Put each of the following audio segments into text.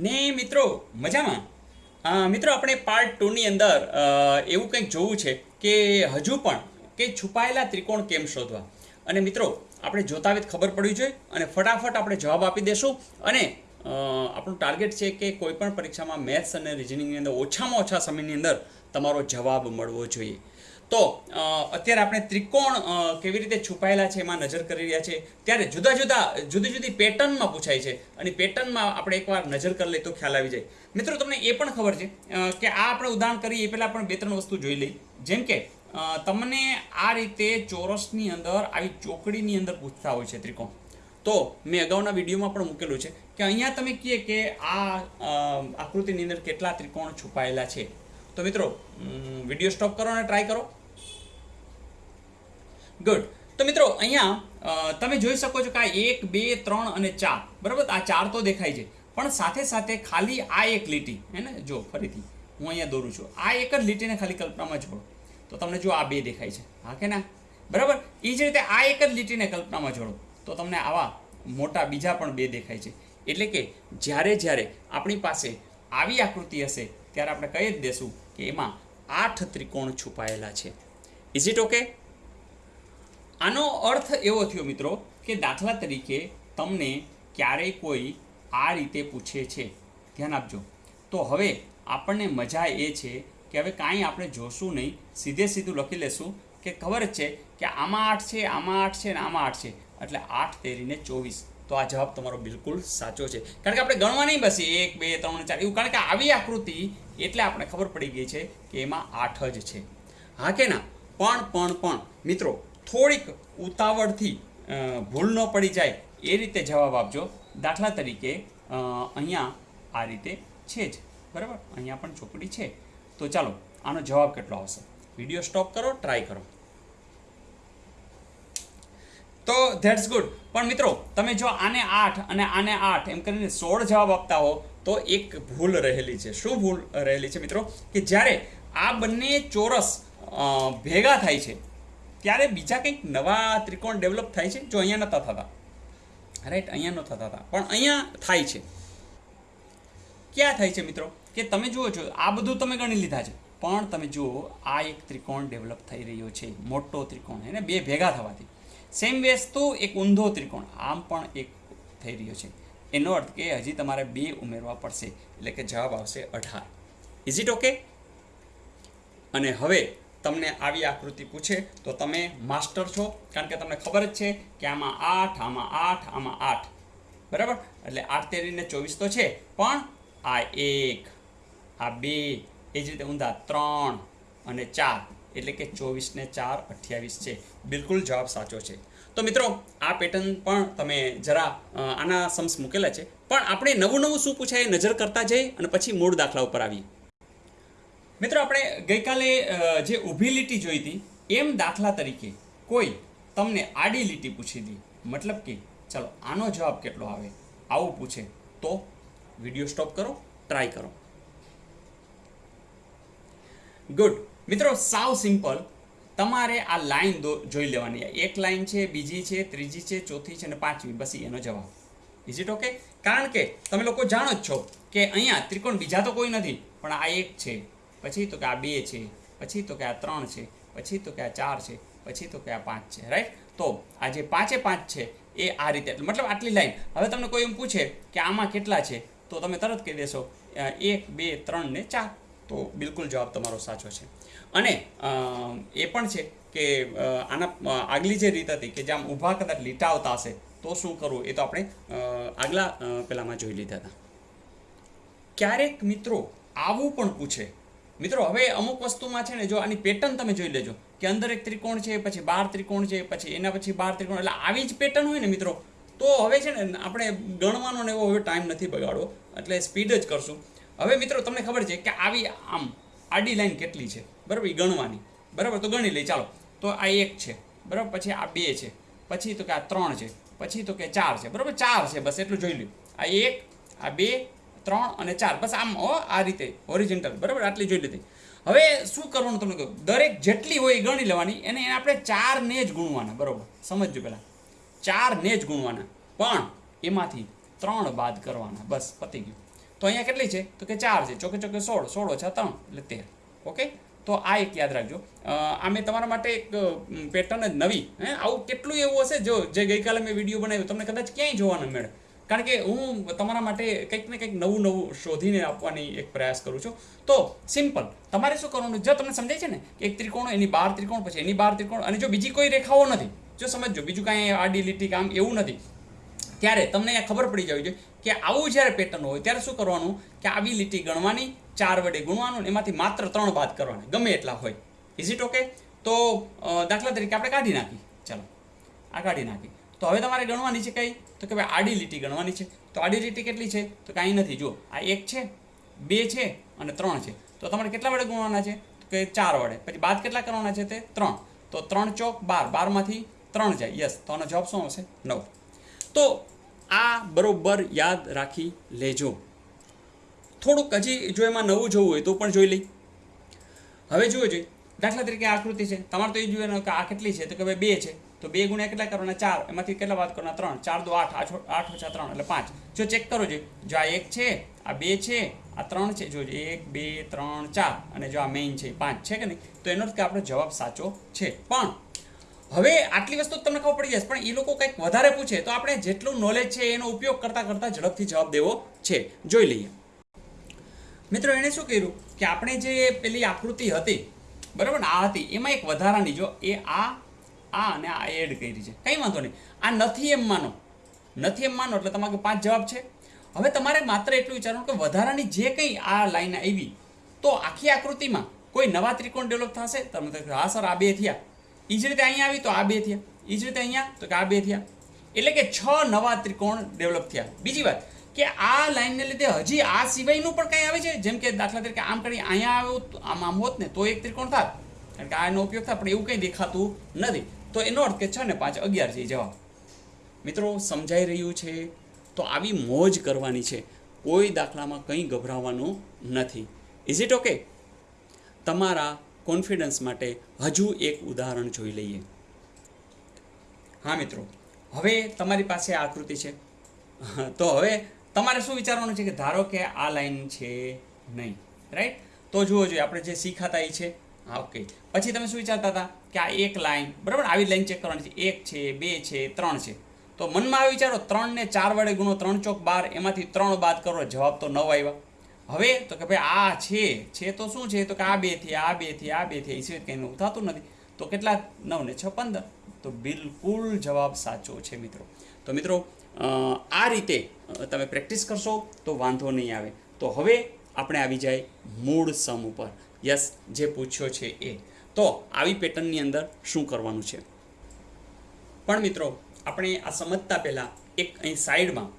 ને મિત્રો, મજામાં? મિત્રો, આપણે પાર્ટ ટુની અંદર એવું કંઈક જોવું છે કે હજુ પણ કે છુપાયેલા ત્રિકોણ કેમ શોધવા? અને મિત્રો, આપણે જોતા જ ખબર પડવી જોઈએ અને ફટાફટ આપણે જવાબ આપી દેશું અને આપણું ટાર્ગેટ છે કે કોઈપણ પરીક્ષામાં મેથ્સ અને રિઝનિંગની અંદર ઓછામાં ઓછા સમયની અંદર તમારો જવાબ મળવો જોઈએ. તો અત્યારે આપણે ત્રિકોણ કેવી રીતે છુપાયેલા છે એમાં નજર કરી રહ્યા છે. ત્યારે જુદા જુદા, જુદી જુદી પેટર્નમાં પૂછાય છે. અને પેટર્નમાં આપણે એકવાર નજર કરી લઈએ તો ખ્યાલ આવી જાય. મિત્રો, તમને એ પણ ખબર છે કે આ આપણે ઉદાહરણ કરીએ, એ પહેલાં પણ બે ત્રણ વસ્તુ જોઈ લઈ જેમ કે તમને આ રીતે ચોરસની અંદર, આવી ચોકડીની અંદર પૂછતા હોય છે ત્રિકોણ. તો મેં અગાઉના વિડીયોમાં પણ મૂકેલું છે કે અહીંયા તમે કહીએ કે આ આકૃતિની અંદર કેટલા ત્રિકોણ છુપાયેલા છે. તો મિત્રો વીડિયો સ્ટોપ કરો અને ટ્રાય કરો. ગુડ તો મિત્રો, અહીંયા તમે જોઈ શકો છો કે આ એક, બે, ત્રણ અને ચાર. બરાબર? આ ચાર તો દેખાય છે. પણ સાથે સાથે ખાલી આ એક લીટી, હે ને? જો, ફરીથી. હું અહીંયા દોરું છું. આ એક જ લીટીને ખાલી કલ્પનામાં જોડો તો તમને જો આ બે દેખાય છે. હા કે ના? બરાબર? એ જ રીતે આ એક જ લીટીને કલ્પનામાં જોડો. તો તમને આવા મોટા બીજા પણ બે દેખાય છે. એટલે કે જ્યારે જ્યારે આપણી પાસે આવી આકૃતિ હશે, ત્યારે આપણે કહી જ દેશું કે એમાં આઠ ત્રિકોણ છુપાયેલા છે. ઇઝ ઇટ ઓકે આનો અર્થ એવો થયો મિત્રો કે દાખલા તરીકે તમને ક્યારેય કોઈ આ રીતે પૂછે છે. ધ્યાન આપજો. તો હવે આપણને મજા એ છે કે હવે કાંઈ આપણે જોશું નહીં. સીધે સીધું લખી લેશું કે ખબર છે કે આમાં આઠ છે, આમાં આઠ છે ને આમાં આઠ છે. એટલે આઠ તેરીને ચોવીસ. તો આ જવાબ તમારો બિલકુલ સાચો છે. કારણ કે આપણે ગણવા નહીં બસી. એક, બે, ત્રણ, ચાર એવું. કારણ કે આવી આકૃતિ એટલે આપણે ખબર પડી ગઈ છે કે એમાં આઠ જ છે. હા કે ના? પણ પણ પણ. મિત્રો થોડીક ઉતાવળથી ભૂલ ન પડી જાય એ રીતે જવાબ આપજો. દાખલા તરીકે અહીંયા આ રીતે છે જ, બરાબર? અહીંયા પણ ચોકડી છે. તો ચાલો, આનો જવાબ કેટલો આવશે? વીડિયો સ્ટોપ કરો, ટ્રાય કરો. તો ધેટ્સ ગુડ. પણ મિત્રો, તમે જો આને આઠ અને આને આઠ એમ કરીને સોળ જવાબ આપતા હો, તો એક ભૂલ રહેલી છે. શું ભૂલ રહેલી છે મિત્રો? કે જ્યારે આ બંને ચોરસ ભેગા થાય છે ત્યારે બીજા કંઈક નવા ત્રિકોણ ડેવલપ થાય છે જો અહીંયા નહોતા થતા. રાઈટ અહીંયા નહોતા થતા. પણ અહીંયા થાય છે. ક્યાં થાય છે મિત્રો? કે તમે જુઓ છો, આ બધું તમે ગણી લીધા છે. પણ તમે જુઓ, આ એક ત્રિકોણ ડેવલપ થઈ રહ્યો છે. મોટો ત્રિકોણ, એને બે ભેગા થવાથી. સેમ વસ્તુ એક ઊંધો ત્રિકોણ. આમ પણ એક થઈ રહ્યો છે. એનો અર્થ કે હજી તમારે બે ઉમેરવા પડશે. એટલે કે જવાબ આવશે અઢાર. ઇઝ ઇટ ઓકે અને હવે તમને આવી આકૃતિ પૂછે, તો તમે માસ્ટર છો, કારણ કે તમને ખબર જ છે કે આમાં આઠ આમાં આઠ આમાં આઠ. બરાબર? એટલે આઠ તેરીને ચોવીસ તો છે, પણ આ એક, આ બે, એ જ રીતે ઊંધા ત્રણ અને ચાર. એટલે કે ચોવીસ ને ચાર અઠ્યાવીસ છે. બિલકુલ જવાબ સાચો છે. તો મિત્રો, આ પેટર્ન પણ તમે જરા આના સમ્સ મૂકેલા છે. પણ આપણે નવું નવું શું પૂછાય, નજર કરતા જઈએ અને પછી મૂળ દાખલા ઉપર આવીએ. મિત્રો, આપણે ગઈકાલે જે ઊભી લીટી જોઈ હતી, એમ દાખલા તરીકે કોઈ તમને આડી લીટી પૂછી દી. મતલબ કે, ચાલો, આનો જવાબ કેટલો આવે? આવું પૂછે. તો વીડિયો સ્ટોપ કરો, ટ્રાય કરો. ગુડ. મિત્રો, સાવ સિમ્પલ. તમારે આ લાઈન જોઈ લેવાની. એક લાઈન છે, બીજી છે, ત્રીજી છે, ચોથી છે અને પાંચમી. બસ એનો જવાબ. ઇઝ ઇટ ઓકે કારણ કે તમે લોકો જાણો જ છો કે અહીંયા ત્રિકોણ બીજા તો કોઈ નથી, પણ આ એક છે. પછી તો કે આ બે છે, પછી તો કે આ ત્રણ છે, પછી તો કે આ ચાર છે, પછી તો કે આ પાંચ છે રાઈટ તો આ જે પાંચે પાંચ છે, એ આ રીતે, મતલબ આટલી લાઈન હવે તમને કોઈ એમ પૂછે કે આમાં કેટલા છે, તો તમે તરત કહી દેશો એક, બે, ત્રણ ને ચાર. તો બિલકુલ જવાબ તમારો સાચો છે. અને એ પણ છે કે આના આગલી જે રીત હતી કે જ્યાં ઊભા કદાચ લીટા આવતા હશે, તો શું કરવું? એ તો આપણે આગલા પેલામાં જોઈ લીધા હતા. ક્યારેક મિત્રો આવું પણ પૂછે મિત્રો, હવે અમુક વસ્તુમાં છે ને, જો આની પેટર્ન તમે જોઈ લેજો કે અંદર એક ત્રિકોણ છે, પછી બાર ત્રિકોણ છે, પછી એના પછી બાર ત્રિકોણ, એટલે આવી જ પેટર્ન હોય ને મિત્રો, તો હવે છે ને, આપણે ગણવાનો ને એવો હવે ટાઈમ નથી બગાડવો, એટલે સ્પીડ જ કરશું. હવે મિત્રો, તમને ખબર છે કે આવી આમ આડી લાઈન કેટલી છે? બરાબર એ ગણવાની. બરાબર, તો ગણી લઈ ચાલો. તો આ એક છે, બરાબર, પછી આ બે છે, પછી તો કે આ ત્રણ છે, પછી તો કે ચાર છે, બરાબર, ચાર છે, બસ એટલું જોઈ લ્યું. આ એક, આ બે ત્રણ અને ચાર. બસ આમ આ રીતે ઓરિજિનલ બરાબર? આટલી જોઈ લીધી. હવે શું કરવાનું તમને કહ્યું દરેક જેટલી હોય ગણી લેવાની. એને આપણે ચારને જ ગુણવાના, બરાબર? સમજજો પહેલાં. ચારને જ ગુણવાના. પણ એમાંથી ત્રણ બાદ કરવાના. બસ, પતી ગયું. તો અહીંયા કેટલી છે? તો કે ચાર છે. ચોકે ચોકે સોળ. સોળ ઓછા ત્રણ, એટલે તેર. ઓકે? તો આ એક યાદ રાખજો. આ મેં તમારા માટે એક પેટર્ન જ નવી. હે? આવું કેટલું એવું હશે? જો, જે ગઈકાલે મેં વીડિયો બનાવ્યો, તમને કદાચ ક્યાંય જોવા ન મળે. કારણ કે હું તમારા માટે કંઈક ને કંઈક નવું નવું શોધીને આપવાની એક પ્રયાસ કરું છું. તો સિમ્પલ, તમારે શું કરવાનું? જો તમને સમજાય છે ને કે એક ત્રિકોણ, એની બાર ત્રિકોણ, પછી એની બાર ત્રિકોણ, અને જો બીજી કોઈ રેખાઓ નથી, જો સમજો બીજું કાંઈ આડી લીટી કામ એવું નથી, ત્યારે તમને અહીંયા ખબર પડી જવી જોઈએ કે આવું જ્યારે પેટર્ન હોય, ત્યારે શું કરવાનું? કે આવી લીટી ગણવાની, ચાર વડે ગુણવાનું એમાંથી માત્ર ત્રણ બાદ કરવાના, ગમે એટલા હોય. ઇઝ ઇટ ઓકે તો દાખલા તરીકે આપણે કાઢી નાખી. ચાલો, આ કાઢી નાખી. તો હવે તમારે ગણવાની છે કઈ? તો કે ભાઈ આડી લીટી ગણવાની છે. તો આડી લીટી કેટલી છે? તો કાંઈ નથી. જુઓ, આ એક છે, બે છે અને ત્રણ છે. તો તમારે કેટલા વડે ગુણવાના છે? તો કે ચાર વડે. પછી બાદ કેટલા કરવાના છે તે? ત્રણ. તો ત્રણ ચોક બાર. બારમાંથી ત્રણ જાય. યસ. તો આનો જવાબ શું આવશે? નવ. તો આ બરોબર યાદ રાખી લેજો. થોડુંક હજી જો એમાં નવું જોવું હોય તો પણ જોઈ લઈ. હવે જોવું જોઈએ દાખલા તરીકે આકૃતિ છે. તમારે તો એ જોવાનું કે આ કેટલી છે? તો કે ભાઈ બે છે. તો બે ગુણ્યા કેટલા કરવાના ચાર? એમાંથી કેટલા વાત કરવાના ત્રણ? ચાર દો આઠ. આઠ ઓછા ત્રણ, એટલે પાંચ. જો ચેક કરો જોઈએ જો આ એક છે, આ બે છે, આ ત્રણ છે, જો એક, બે, ત્રણ, ચાર, અને જો આ મેઇન છે પાંચ. છે કે નહીં? તો એનો કે આપણો જવાબ સાચો છે. પણ હવે આટલી વસ્તુ તમને ખબર પડી જશે, પણ એ લોકો કંઈક વધારે પૂછે, તો આપણે જેટલું નોલેજ છે એનો ઉપયોગ કરતાં કરતાં ઝડપથી જવાબ દેવો છે. જોઈ લઈએ. મિત્રો, એણે શું કર્યું? કે આપણે જે પેલી આકૃતિ હતી, બરાબર આ હતી, એમાં એક વધારાની, જો એ આ આ અને આ એડ કરી છે. કંઈ વાંધો નહીં. આ નથી એમ માનો નથી એમ માનો એટલે તમારે પાંચ જવાબ છે. હવે તમારે માત્ર એટલું વિચારવાનું કે વધારાની જે કંઈ આ લાઈન આવી, તો આખી આકૃતિમાં કોઈ નવા ત્રિકોણ ડેવલપ થશે? તમે હા સર આ બે થયા. એ જ રીતે અહીંયા આવી તો આ બે થયા. એ જ રીતે અહીંયા તો કે આ બે થયા. એટલે કે છ નવા ત્રિકોણ ડેવલપ થયા. બીજી વાત, કે આ લાઈનને લીધે હજી આ સિવાયનું પણ કંઈ આવે છે? જેમ કે દાખલા તરીકે આમ કરી અહીંયા આવ્યો આમ આમ હોત ને, તો એક ત્રિકોણ થાત. કારણ કે આનો ઉપયોગ થાય, પણ એવું કંઈ દેખાતું નથી. તો એનો અર્થ કે છ ને પાંચ, અગિયાર છે, જવાબ. મિત્રો, સમજાઈ રહ્યું છે? તો આવી મોજ કરવાની છે. કોઈ દાખલામાં કંઈ ગભરાવાનું નથી. ઇઝ ઇટ ઓકે તમારા કોન્ફિડન્સ માટે હજુ એક ઉદાહરણ જોઈ લઈએ. હા, મિત્રો. હવે તમારી પાસે આકૃતિ છે. તો હવે તમારે શું વિચારવાનું છે કે ધારો કે આ લાઈન છે નહીં રાઈટ તો જુઓ જોઈએ, આપણે જે શીખાતા એ છે હા ઓકે પછી તમે શું વિચારતા હતા? કે આ એક લાઈન બરાબર? આવી લાઈન ચેક કરવાની છે. એક છે, બે છે, ત્રણ છે. તો મનમાં આવી વિચારો, ત્રણ ને ચાર વડે ગુણો ત્રણ ચોક બાર, એમાંથી ત્રણ બાદ કરો, જવાબ તો નવ આવ્યા. હવે તો કે ભાઈ આ છે છે તો શું છે? તો કે આ બેથી આ બેથી આ બેથી એ સિવાય કંઈ થતું નથી. તો કેટલા? નવ ને છ, પંદર. તો બિલકુલ જવાબ સાચો છે, મિત્રો. તો મિત્રો આ રીતે તમે પ્રેક્ટિસ કરશો તો વાંધો નહીં આવે. તો હવે આપણે આવી જાય મૂળ સમ ઉપર. યસ, જે પૂછ્યો છે એ. તો આવી પેટર્નની અંદર શું કરવાનું છે? પણ મિત્રો, આપણે આ સમજતા પહેલાં એક અહીં સાઈડમાં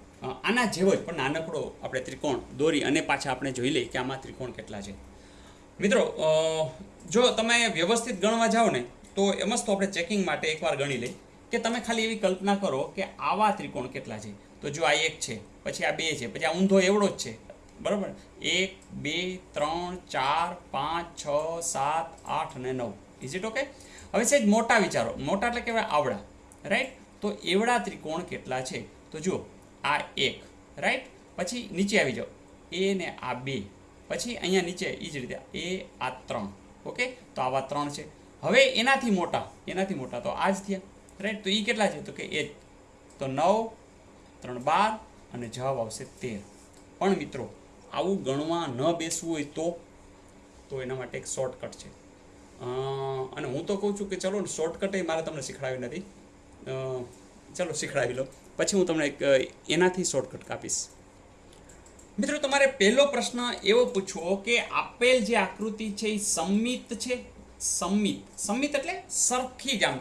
આના જેવો જ, પણ નાનકડો આપણે ત્રિકોણ દોરી અને પાછા આપણે જોઈ લઈએ કે આમાં ત્રિકોણ કેટલા છે. મિત્રો જો તમે વ્યવસ્થિત ગણવા જાઓ ને, તો એમ જ તો આપણે ચેકિંગ માટે એકવાર ગણી લઈ કે તમે ખાલી એવી કલ્પના કરો કે આવા ત્રિકોણ કેટલા છે. તો જો આ એક છે, પછી આ બે છે, પછી આ ઊંધો એવડો જ છે બરાબર? એક, બે, ત્રણ, ચાર, પાંચ, છ, સાત, આઠ અને નવ. ઇઝ ઇટ ઓકે હવે સહેજ મોટા વિચારો. મોટા એટલે કેવાય આવડા. રાઈટ તો એવડા ત્રિકોણ કેટલા છે? તો જુઓ, આ એક. રાઈટ પછી નીચે આવી જાઓ. એ ને આ બે. પછી અહીંયા નીચે એ જ રીતે. એ આ ત્રણ. ઓકે તો આવા ત્રણ છે. હવે એનાથી મોટા. એનાથી મોટા. તો આ જ થયા. રાઈટ તો એ કેટલા છે? તો કે એ તો નવ, ત્રણ બાર અને જવાબ આવશે તેર. પણ મિત્રો આવું ગણવા ન બેસવું હોય તો તો એના માટે એક શોર્ટકટ છે. અને હું તો કહું છું કે ચલો શોર્ટકટ એ મારે તમને શીખડાવી નથી. ચલો શીખડાવી લો. પછી હું તમને એક, એનાથી શોર્ટકટ કાપીશ. મિત્રો, તમારે પહેલો પ્રશ્ન એવો પૂછવો કે આપેલ જે આકૃતિ છે એ સંમિત છે? સંમિત. સંમિત એટલે સરખી જ આમ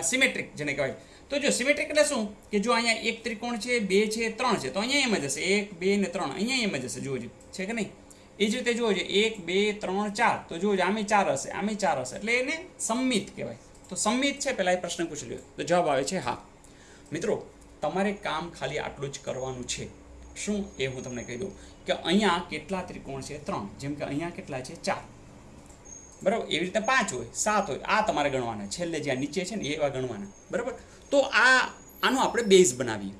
સિમેટ્રિક જેને કહેવાય. તો જો સિમેટ્રિક એટલે શું? કે જો અહીંયા એક ત્રિકોણ છે, બે છે, ત્રણ છે, તો અહીંયા એમ જ હશે. એક, બે ને ત્રણ. અહીંયા એમ જ હશે જોજો છે કે નહીં? એ જ રીતે જોજો એક, બે, ત્રણ, ચાર. તો જોજો આમે ચાર હશે, આમે ચાર હશે. એટલે એને સંમિત કહેવાય. તો સંમિત છે પહેલાં એ પ્રશ્ન પૂછી લ્યો તો જવાબ આવે છે, હા. મિત્રો, તમારે કામ ખાલી આટલું જ કરવાનું છે. શું એ હું તમને કહી દઉં? કે અહીંયા કેટલા ત્રિકોણ છે? ત્રણ. જેમ કે અહીંયા કેટલા છે? ચાર. બરાબર? એવી રીતે પાંચ હોય, સાત હોય. આ તમારે ગણવાના. છેલ્લે જ્યાં નીચે છે ને, એવા ગણવાના. બરાબર? તો આ, આનો આપણે બેઝ બનાવીએ.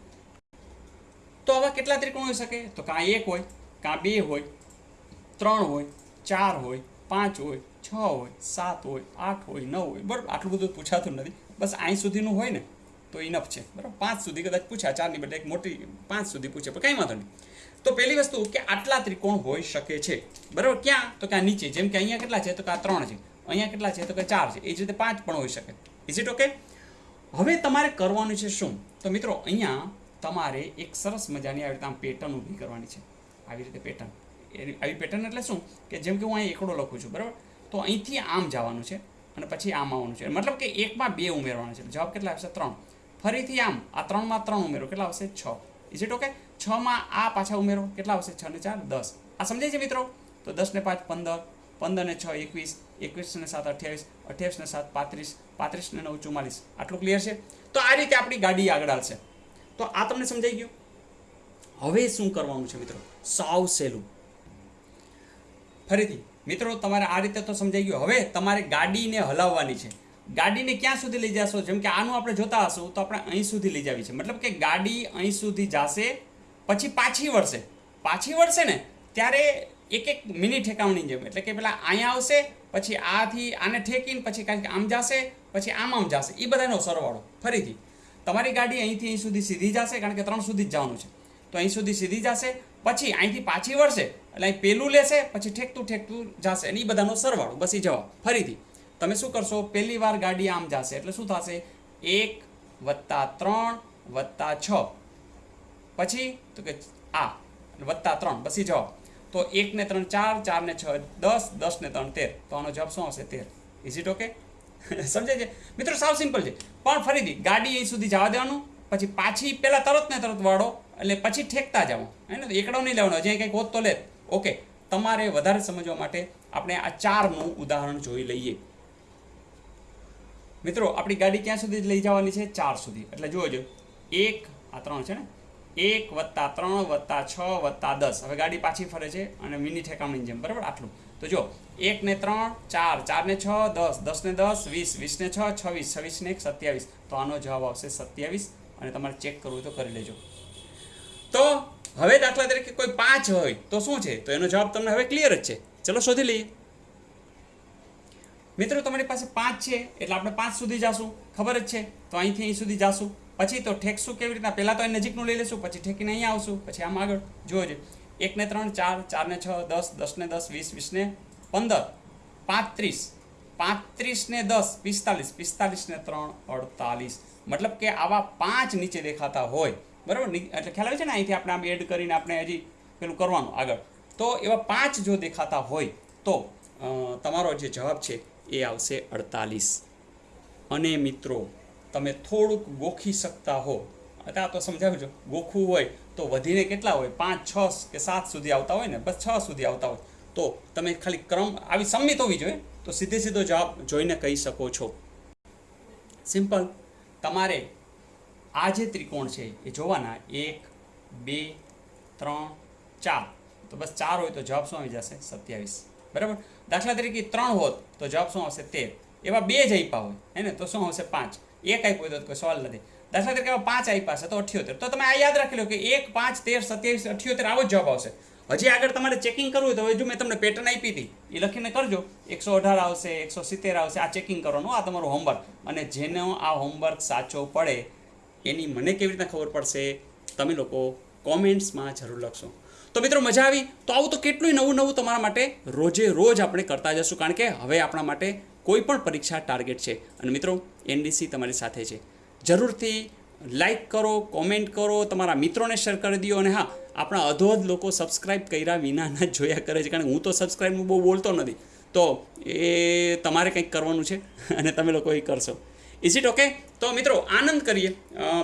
તો આવા કેટલા ત્રિકોણ હોઈ શકે? તો કાં એક હોય, કાં બે હોય, ત્રણ હોય, ચાર હોય, પાંચ હોય, છ હોય, સાત હોય, આઠ હોય, નવ હોય, બરાબર? આટલું બધું પૂછાતું નથી. બસ અહીં સુધીનું હોય ને, તો ઇનફ છે. બરાબર? પાંચ સુધી કદાચ પૂછ્યા, ચારની બદલે એક મોટી પાંચ સુધી પૂછે પણ કંઈ વાંધો નહીં. તો પહેલી વસ્તુ કે આટલા ત્રિકોણ હોઈ શકે છે. બરાબર? ક્યાં? તો ક્યાં નીચે, જેમ કે અહીંયા કેટલા છે? તો કાં ત્રણ છે. અહીંયા કેટલા છે? તો કે ચાર છે. એ જ રીતે પાંચ પણ હોઈ શકે. ઇઝ ઇટ ઓકે હવે તમારે કરવાનું છે શું? તો મિત્રો, અહીંયા તમારે એક સરસ મજાની આવી રીતે આમ પેટર્ન ઊભી કરવાની છે. આવી રીતે પેટર્ન આવી પેટર્ન એટલે શું? કે જેમ કે હું અહીં એકડો લખું છું, બરાબર? તો અહીંથી આમ જવાનું છે અને પછી આમ આવવાનું છે. મતલબ કે એકમાં બે ઉમેરવાના છે. જવાબ કેટલા આવશે? ત્રણ. ફરીથી આમ, આ ત્રણમાં ત્રણ ઉમેરો. કેટલા આવશે? છ. ઇઝ ઇટ ઓકે છમાં આ પાછા ઉમેરો. કેટલા આવશે? છ ને ચાર, દસ. આ સમજાય છે મિત્રો? તો દસ ને પાંચ, પંદર. પંદર ને છ, એકવીસ એકવીસ ને સાત, અઠ્યાવીસ અઠ્યાવીસ ને સાત, પાંત્રીસ પાંત્રીસ ને નવ ચુમ્માલીસ આટલું ક્લિયર છે? તો આ રીતે આપણી ગાડી આગળ આવશે. તો આ તમને સમજાઈ ગયું? હવે શું કરવાનું છે મિત્રો? સાવ સહેલું. ફરીથી, મિત્રો, તમારે આ રીતે તો સમજાઈ ગયું. હવે તમારે ગાડીને હલાવવાની છે. ગાડીને ક્યાં સુધી લઈ જશો? જેમ કે આનું આપણે જોતા હશું, તો આપણે અહીં સુધી લઈ જવી છે. મતલબ કે ગાડી અહીં સુધી જશે, પછી પાછી વળશે. પાછી વળશે ને, ત્યારે એક એક મિની ઠેકાવણી જેમ એટલે કે પેલા અહીંયા આવશે, પછી આથી આને ઠેકીને, પછી કાંઈક આમ જશે, પછી આમ આમ જશે. એ બધાનો સરવાળો. ફરીથી, તમારી ગાડી અહીંથી અહીં સુધી સીધી જશે, કારણ કે ત્રણ સુધી જ જવાનું છે. તો અહીં સુધી સીધી જશે, પછી અહીંથી પાછી વળશે, એટલે અહીં પેલું લેશે, પછી ઠેકતું ઠેકતું જશે, અને એ બધાનો સરવાળો. બસ એ જવાબ. ફરીથી, તમે શું કરશો? પહેલી વાર ગાડી આમ જશે. એટલે શું થશે? એક વત્તા ત્રણ વત્તા છ. પછી, તો કે આ, વત્તા ત્રણ. બસ એ જવાબ. તો એક ને ત્રણ, ચાર ચાર ને છ, દસ દસ ને ત્રણ, તેર. તો આનો જવાબ શું આવશે? તેર. ઇઝ ઇટ ઓકે સમજાય છે? મિત્રો, સાવ સિમ્પલ છે. પણ ફરીથી, ગાડી અહીં સુધી જવા દેવાનું, પછી પાછી પહેલાં તરત ને તરત વાળો, એટલે પછી ઠેકતા જાઓ હે ને? એકડો નહીં લેવાનો, હજી કંઈક હોત તો લે. ઓકે તમારે વધારે સમજવા માટે આપણે આ ચારનું ઉદાહરણ જોઈ લઈએ. મિત્રો, આપણી ગાડી ક્યાં સુધી લઈ જવાની છે? ચાર સુધી. એટલે જોજો એક, આ ત્રણ છે ને? એક વત્તા ત્રણ વત્તા છ વત્તા દસ. હવે ગાડી પાછી ફરે છે અને મિની ઠેકામણી જેમ. બરાબર? આટલું. તો જો, એક ને ત્રણ, ચાર ચાર ને છ, દસ. દસ ને દસ, વીસ. વીસ ને છ, છવ્વીસ. છવ્વીસ ને એક, સત્યાવીસ. તો આનો જવાબ આવશે સત્યાવીસ અને તમારે ચેક કરવું તો કરી લેજો. તો હવે દાખલા તરીકે કોઈ પાંચ હોય તો શું છે? તો એનો જવાબ તમને હવે ક્લિયર જ છે. ચલો શોધી લઈએ. મિત્રો, તમારી પાસે પાંચ છે એટલે આપણે પાંચ સુધી જાશું. ખબર જ છે? તો અહીંથી અહીં સુધી જાશું. પછી તો ઠેકશું કેવી રીતના? પહેલાં તો એ નજીકનું લઈ લેશું, પછી ઠેકીને અહીંયા આવશું, પછી આમ આગળ. જોજો એકને ત્રણ, ચાર, ચારને છ, દસ, દસને દસ, વીસ, વીસને પંદર, પાંત્રીસ. પાંત્રીસને દસ, પિસ્તાલીસ, પિસ્તાલીસને ત્રણ, અડતાલીસ. મતલબ કે આવા પાંચ નીચે દેખાતા હોય. બરાબર? એટલે ખ્યાલ આવે છે ને? અહીંથી આપણે આમ એડ કરીને આપણે હજી પેલું કરવાનું આગળ. તો એવા પાંચ જો દેખાતા હોય, તો તમારો જે જવાબ છે એ આવશે અડતાલીસ. અને મિત્રો તમે થોડુંક ગોખી શકતા હો. અત્યારે તો સમજાવજો, ગોખવું હોય તો વધીને કેટલા હોય? પાંચ, છ કે સાત સુધી આવતા હોય ને? બસ છ સુધી આવતા હોય. તો તમે ખાલી ક્રમ આવી સંમિત હોવી જોઈએ. તો સીધે સીધો જવાબ જોઈને કહી શકો છો. સિમ્પલ. તમારે આ જે ત્રિકોણ છે એ જોવાના. એક, બે, ત્રણ, ચાર. તો બસ ચાર હોય તો જવાબ શું આવી જશે? સત્યાવીસ. બરાબર? દાખલા તરીકે ત્રણ હોત તો જવાબ શું આવશે? તેર. એવા બે જ આપ્યા હોય. હે ને? તો શું આવશે? પાંચ. એક આપ્યો હોય તો કોઈ સવાલ નથી. દાખલા તરીકે પાંચ આપ્યા છે, તો અઠ્યોતેર. તો તમે આ યાદ રાખી લો કે એક, પાંચ, તેર, સત્યાવીસ, અઠ્યોતેર આવો જ જવાબ આવશે. હજી આગળ તમારે ચેકિંગ કરવું હોય તો હવે જો મેં તમને પેટર્ન આપી હતી, એ લખીને કરજો. એકસો અઢાર આવશે, એકસો સિત્તેર આવશે, આ ચેકિંગ કરવાનું, આ તમારું હોમવર્ક અને જેનો આ હોમવર્ક સાચો પડે, એની મને કેવી રીતના ખબર પડશે, તમે લોકો કોમેન્ટ્સમાં જરૂર લખશો. તો મિત્રો મજા આવી. તો આવું તો કેટલું નવું નવું તમારા માટે રોજે રોજ આપણે કરતા જશું. કારણ કે હવે આપણા માટે કોઈ પણ પરીક્ષા ટાર્ગેટ છે. અને મિત્રો એનડીસી તમારી સાથે છે. જરૂરથી લાઈક કરો કોમેન્ટ કરો, તમારા મિત્રોને શેર કરી દો. અને હા, આપણા અધોધ લોકો સબસ્ક્રાઇબ કર્યા વિનાના જ જોયા કરે છે. કારણ કે હું તો સબસ્ક્રાઇબનું બહુ બોલતો નથી. તો એ તમારે કંઈક કરવાનું છે. અને તમે લોકો એ કરશો. ઇઝ ઇટ ઓકે તો મિત્રો, આનંદ કરીએ.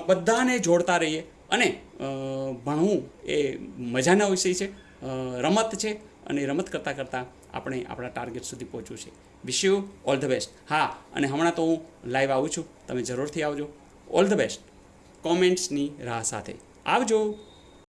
બધાને જોડતા રહીએ. અને ભણવું એ મજાના વિષય છે. રમત છે. અને રમત કરતાં કરતાં આપણે આપણા ટાર્ગેટ સુધી પહોંચવું છે. Wish you all the best હા, અને હમણાં તો હું લાઈવ આવું છું. તમે જરૂરથી આવજો. ઓલ ધ બેસ્ટ કોમેન્ટ્સની રાહ સાથે. આવજો.